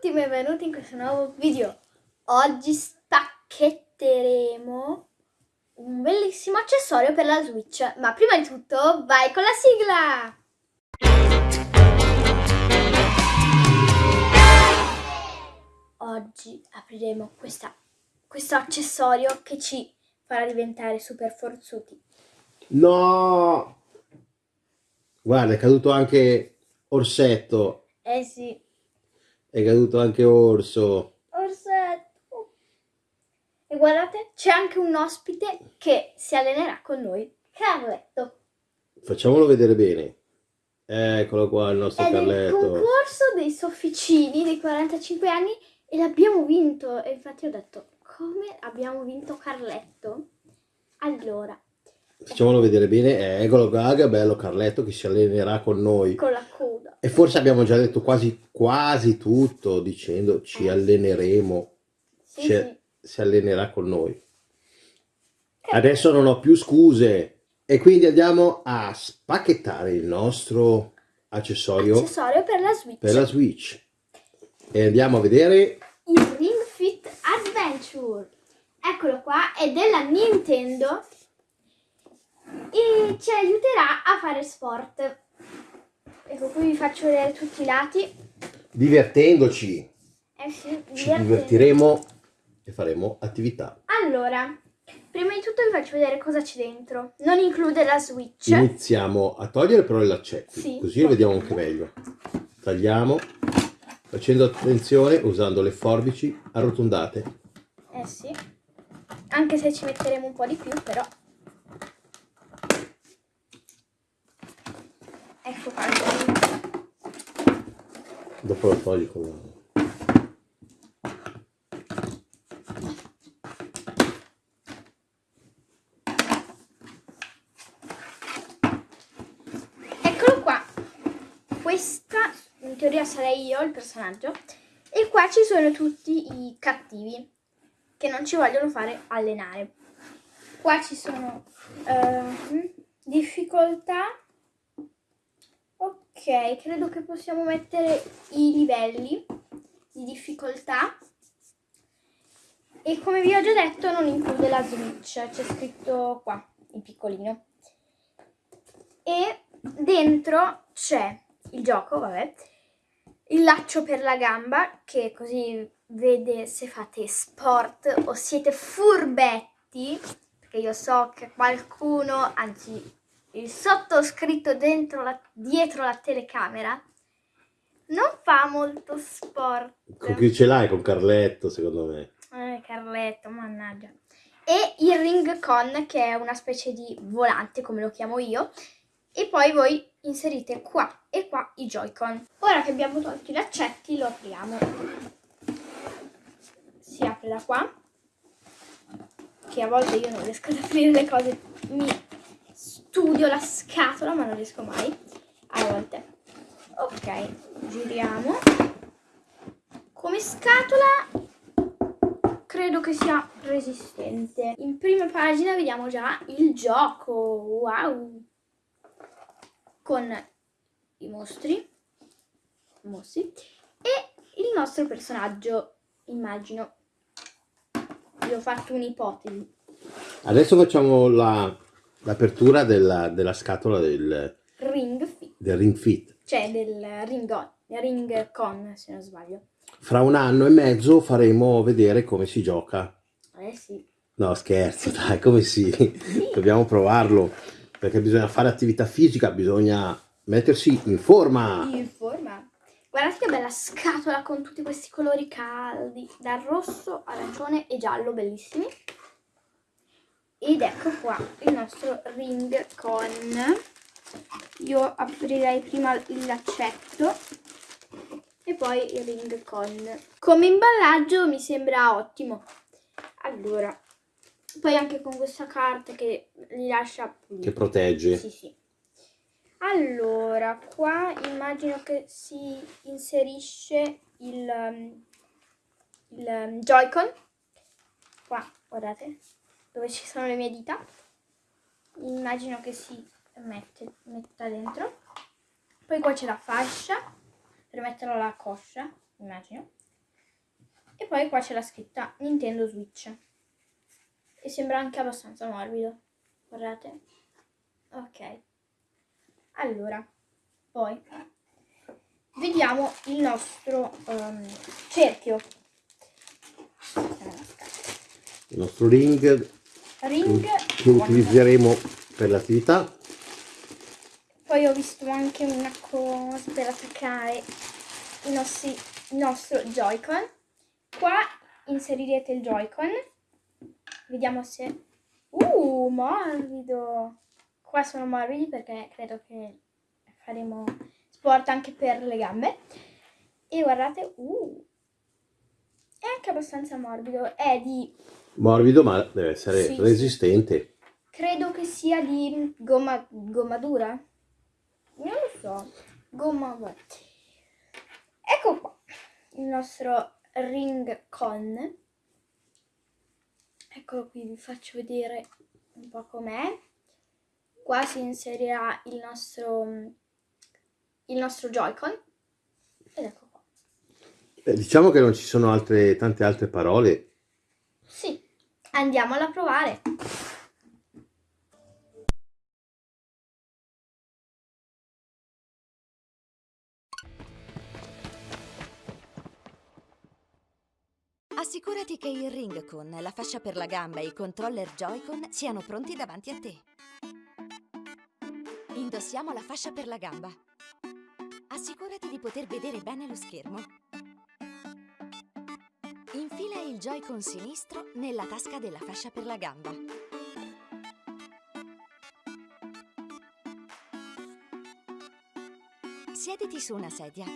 tutti, benvenuti in questo nuovo video. Oggi spacchetteremo un bellissimo accessorio per la Switch. Ma prima di tutto, vai con la sigla! Oggi apriremo questa, questo accessorio che ci farà diventare super forzuti. No! Guarda, è caduto anche Orsetto. Eh sì, È caduto anche Orso. Orsetto. E guardate, c'è anche un ospite che si allenerà con noi, Carletto. Facciamolo vedere bene. Eccolo qua il nostro È Carletto. concorso dei sofficini dei 45 anni e l'abbiamo vinto. E infatti ho detto, come abbiamo vinto Carletto? Allora, Facciamolo vedere bene. Eccolo qua, che bello Carletto che si allenerà con noi. con la coda. E forse abbiamo già detto quasi, quasi tutto dicendo ci Eh. alleneremo. Sì, Ci- sì. Si allenerà con noi. Adesso non ho più scuse. E quindi andiamo a spacchettare il nostro accessorio Accessorio per la Switch. per la Switch. E andiamo a vedere Il Ring Fit Adventure. Eccolo qua, è della Nintendo e ci aiuterà a fare sport. Ecco, qui vi faccio vedere tutti i lati. divertendoci. Eh sì, Ci divertiremo e faremo attività. Allora, prima di tutto vi faccio vedere cosa c'è dentro. Non include la Switch. Iniziamo a togliere però i laccetti, Sì. così lo vediamo anche meglio. Tagliamo, facendo attenzione, usando le forbici arrotondate. Eh sì. Anche se ci metteremo un po' di più, però. Ecco qua. Dopo lo togli con la... Eccolo qua. Questa in teoria sarei io il personaggio. E qua ci sono tutti i cattivi che non ci vogliono fare allenare. Qua ci sono ehm, difficoltà. Ok, credo che possiamo mettere i livelli di difficoltà. E come vi ho già detto non include la Switch, c'è scritto qua, in piccolino. E dentro c'è il gioco, vabbè, il laccio per la gamba, che così vede se fate sport o siete furbetti, perché io so che qualcuno, anzi il sottoscritto dentro la- dietro la telecamera, non fa molto sport. Con chi ce l'hai? Con Carletto, secondo me. Eh, Carletto, mannaggia. E il Ring Con, che è una specie di volante, come lo chiamo io. E poi voi inserite qua e qua i Joy-Con. Ora che abbiamo tolto i laccetti, lo apriamo. Si apre da qua. Che a volte io non riesco ad aprire le cose. Mi studio la scatola, ma non riesco mai. A volte. Ok, giriamo. Come scatola credo che sia resistente. In prima pagina vediamo già il gioco. Wow! Con i mostri, mostri e il nostro personaggio, immagino. Vi ho fatto un'ipotesi. Adesso facciamo la- l'apertura della, della scatola del, Ring Fit, del Ring Fit. cioè del ring, on, ring con, se non sbaglio. Fra un anno e mezzo faremo vedere come si gioca. Eh sì. No, scherzo, dai, come si? Dobbiamo provarlo, perché bisogna fare attività fisica, bisogna mettersi in forma. In forma. Guardate che bella scatola con tutti questi colori caldi, dal rosso, arancione e giallo, bellissimi. Ed ecco qua il nostro ring con. Io aprirei prima il laccetto e poi il ring con. Come imballaggio mi sembra ottimo. Allora, poi anche con questa carta che li lascia Che protegge. sì, sì. Allora, qua immagino che si inserisce il, um, il um, Joy-Con. Qua, guardate, dove ci sono le mie dita. Immagino che si mette, metta dentro. Poi qua c'è la fascia per metterlo alla coscia, immagino. E poi qua c'è la scritta Nintendo Switch. E sembra anche abbastanza morbido. Guardate. Ok. Allora, poi vediamo il nostro ehm, cerchio. Il nostro ring Ring. che utilizzeremo per l'attività. Poi ho visto anche una cosa per attaccare i nostri, il nostro Joy-Con. Qua inserirete il Joy-Con. Vediamo se... Uh, morbido! Qua sono morbidi perché credo che faremo sport anche per le gambe. E guardate, uh, è anche abbastanza morbido. È di, Morbido ma deve essere Sì, resistente. credo che sia di gomma, gomma dura. Non lo so. Gomma. Ecco qua il nostro ring con. Eccolo qui, vi faccio vedere un po' com'è. Qua si inserirà il nostro, il nostro Joy-Con. Ed ecco qua. Eh, diciamo che non ci sono altre, tante altre parole. Sì, andiamola a provare. Assicurati che il ring con la fascia per la gamba e i controller Joy-Con siano pronti davanti a te. Indossiamo la fascia per la gamba. Assicurati di poter vedere bene lo schermo. Infila il Joy-Con sinistro nella tasca della fascia per la gamba. Siediti su una sedia.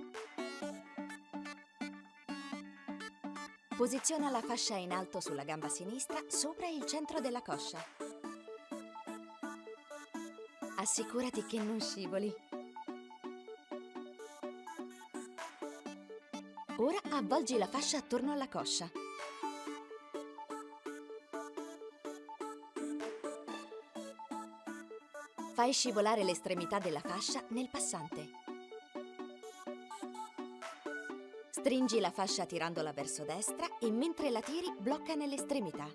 Posiziona la fascia in alto sulla gamba sinistra sopra il centro della coscia. Assicurati che non scivoli. Avvolgi la fascia attorno alla coscia. Fai scivolare l'estremità della fascia nel passante. Stringi la fascia tirandola verso destra e mentre la tiri blocca nell'estremità.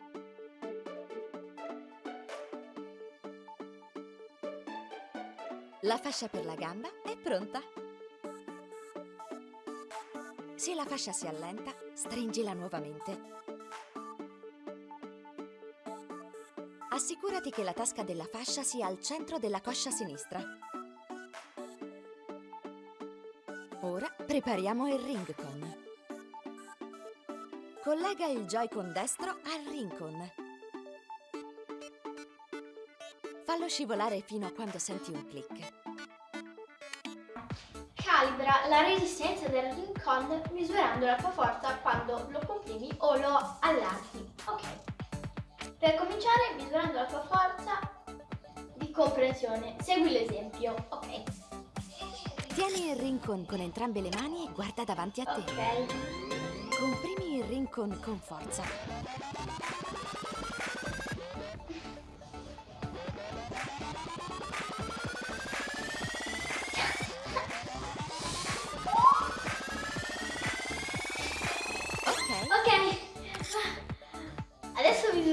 La fascia per la gamba è pronta. La fascia si allenta, stringila nuovamente. Assicurati che la tasca della fascia sia al centro della coscia sinistra. Ora prepariamo il ring con. Collega il Joy-Con destro al ring con. Fallo scivolare fino a quando senti un click. Calibra la resistenza del ring con misurando la tua forza quando lo comprimi o lo allarghi. Ok. Per cominciare, misurando la tua forza di comprensione. Segui l'esempio. Ok. Tieni il rincon con entrambe le mani e guarda davanti a te. Ok. Comprimi il rincon con forza.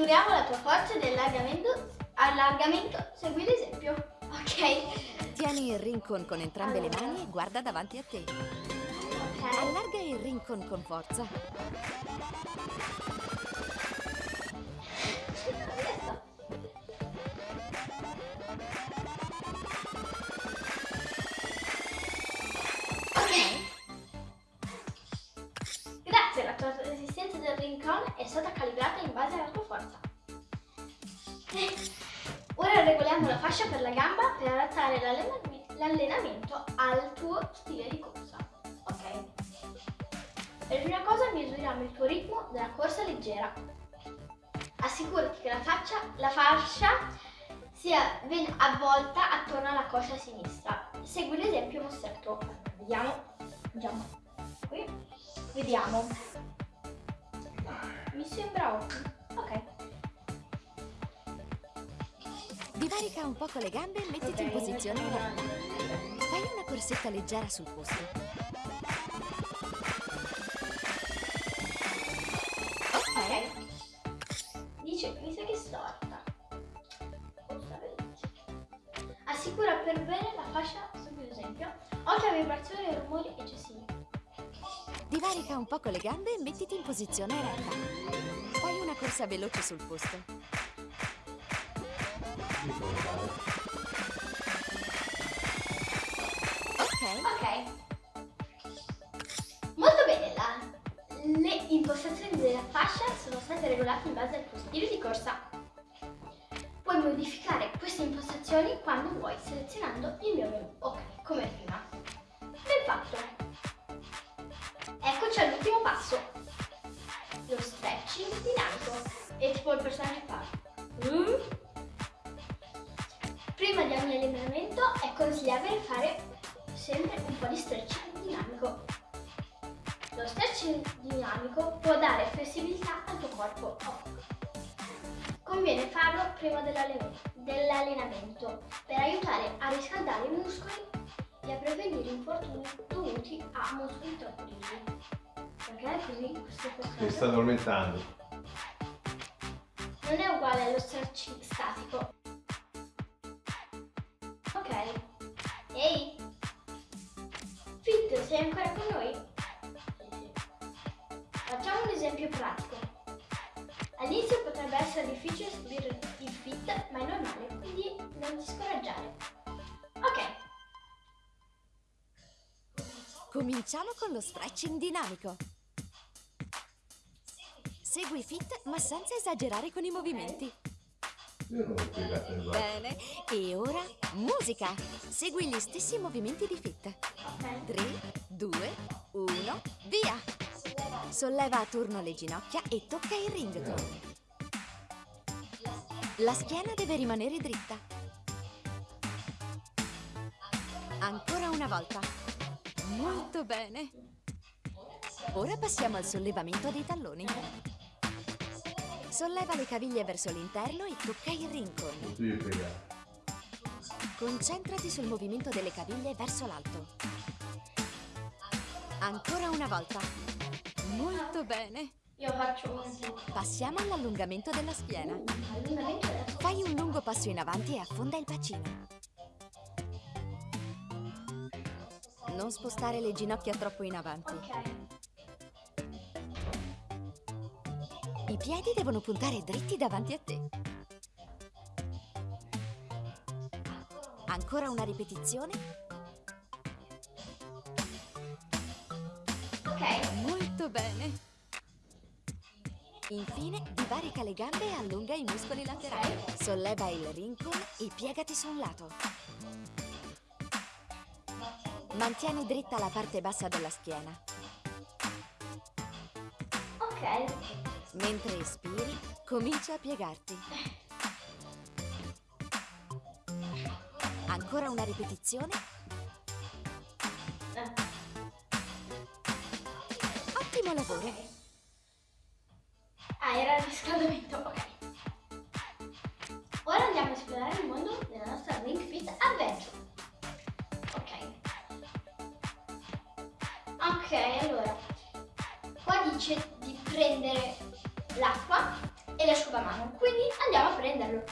Misuriamo la tua forza di allargamento. Segui l'esempio. Ok. tieni il rincon con entrambe le mani e guarda davanti a te. Ok. Allarga il rincon con forza. Rincon è stata calibrata in base alla tua forza. Ora regoliamo la fascia per la gamba per adattare l'allenamento al tuo stile di corsa. Ok? Per prima cosa misuriamo il tuo ritmo della corsa leggera. Assicurati che la, faccia, la fascia sia ben avvolta attorno alla coscia sinistra. Segui l'esempio mostrato. Vediamo. Andiamo qui. Vediamo. Mi sembra ottimo. Ok. Divarica un poco le gambe e mettiti in Ok, posizione. Fai una corsetta leggera sul posto. Un poco le gambe e mettiti in posizione eretta. Fai una corsa veloce sul posto. Ok, Ok. Molto bene, la- le impostazioni della fascia sono state regolate in base al tuo stile di corsa. Puoi modificare queste impostazioni quando vuoi selezionando il mio menu. Ok, come prima. Ben fatto. All'ultimo passo. Lo stretching dinamico. E tipo il personaggio fa. Prima di ogni allenamento è consigliabile fare sempre un po' di stretching dinamico. Lo stretching dinamico può dare flessibilità al tuo corpo. Conviene farlo prima dell'allenamento per aiutare a riscaldare i muscoli e a prevenire infortuni dovuti a muscoli troppo rigidi. Perché è così questo Si sta addormentando. non è uguale allo stretching statico. Ok. Ehi! Fit, sei ancora con noi? Facciamo un esempio pratico. All'inizio potrebbe essere difficile seguire il fit, ma è normale, quindi non ti scoraggiare. Ok, cominciamo con lo stretching dinamico. Segui fit ma senza esagerare con i movimenti. Bene, e ora musica. Segui gli stessi movimenti di fit. ok. 3, 2, 1, via! Solleva a turno le ginocchia e tocca il ringtone. La schiena deve rimanere dritta. Ancora una volta. Molto bene. Ora passiamo al sollevamento dei talloni. Solleva le caviglie verso l'interno e tocca il rincon. Concentrati sul movimento delle caviglie verso l'alto. Ancora una volta. Molto bene. Io faccio un Passiamo all'allungamento della schiena. Fai un lungo passo in avanti e affonda il bacino. Non spostare le ginocchia troppo in avanti. Ok. Piedi devono puntare dritti davanti a te. Ancora una ripetizione. Ok. Molto bene. Infine, divarica le gambe e allunga i muscoli laterali. Solleva il rincon e piegati su un lato. Mantieni dritta la parte bassa della schiena. Ok. Mentre espiri, comincia a piegarti. Ancora una ripetizione. Ottimo lavoro. Ah, era il riscaldamento, ok. Ora andiamo a esplorare il mondo della nostra Ring Fit Adventure. Ok. Ok, allora. Qua dice di prendere l'acqua e l'asciugamano, quindi andiamo a prenderlo.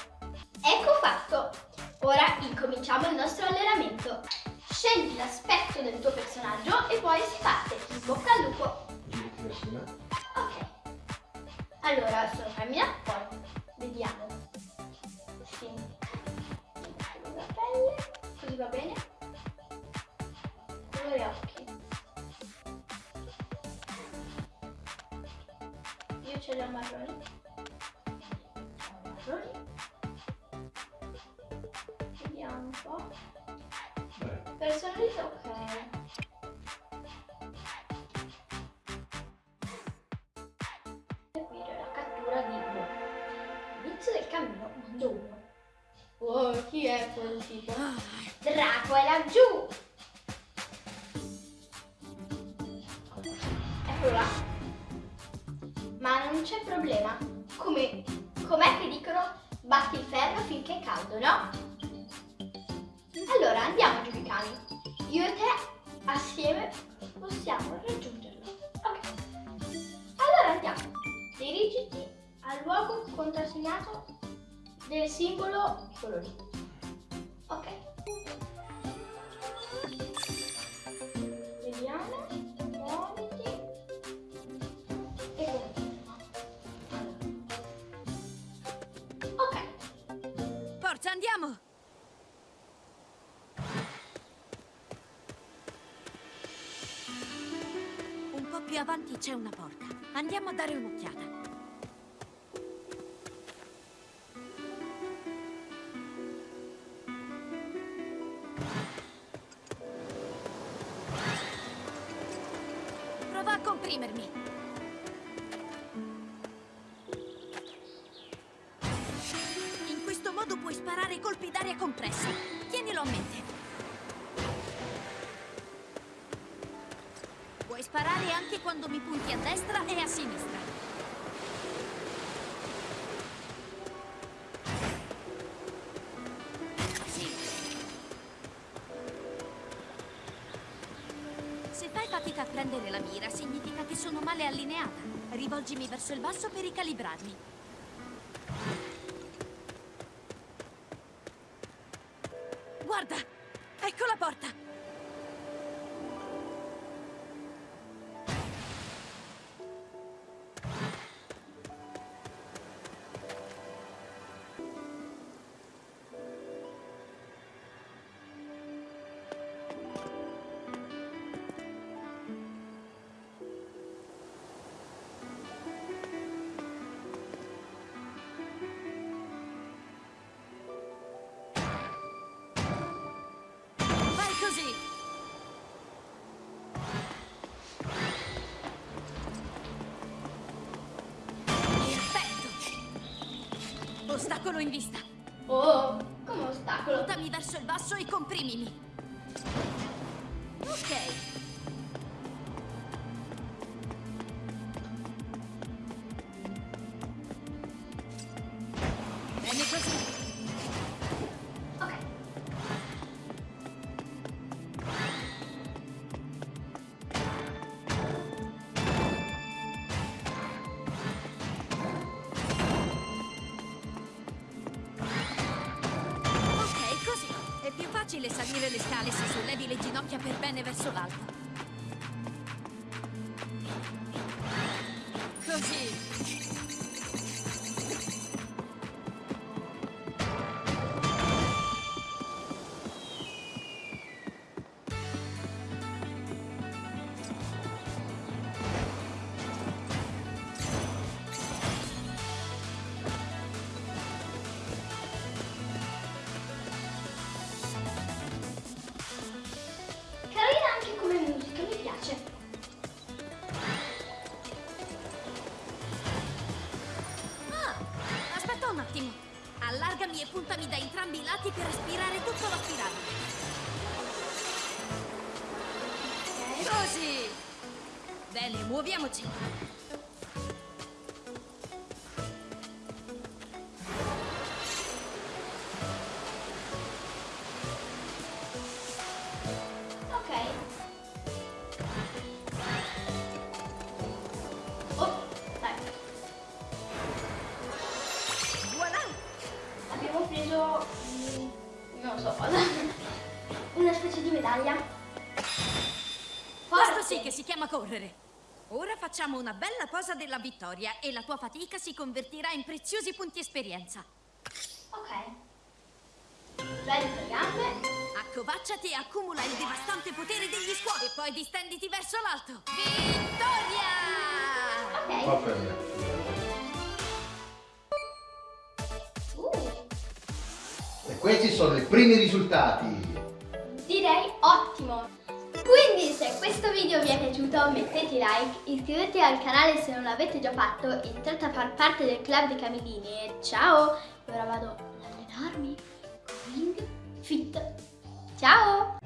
Ecco fatto. Ora incominciamo il nostro allenamento. Scegli l'aspetto del tuo personaggio e poi si parte. In bocca al lupo. Ok. Allora, sono femmina, poi vediamo. Ho marroni. Marroni. Vediamo un po'. Personalità, batti il ferro finché è caldo, no? Allora andiamo giù i cani. Io e te assieme possiamo raggiungerlo. Ok. Allora andiamo. Dirigiti al luogo contrassegnato del simbolo colorito. Ok. Più avanti c'è una porta. Andiamo a dare un'occhiata. Prendere la mira, significa che sono male allineata. Rivolgimi verso il basso per ricalibrarmi. Ostacolo in vista. Oh, come ostacolo. Buttami verso il basso e comprimimi. Salire le scale se sollevi le ginocchia per bene verso l'alto. Entrambi i lati per aspirare tutto l'aspirabile. Così. Bene, muoviamoci. Correre. Ora facciamo una bella posa della vittoria e la tua fatica si convertirà in preziosi punti esperienza. Ok. Prendi le gambe. Accovacciati e accumula il devastante potere degli squali e poi distenditi verso l'alto. Vittoria! Ok. Va bene. Uh, E questi sono i primi risultati. direi ottimo. Questo video vi è piaciuto mettete like, iscrivetevi al canale se non l'avete già fatto, entrate a far parte del club dei Camillini e ciao! E ora vado ad allenarmi con Ring Fit. Ciao!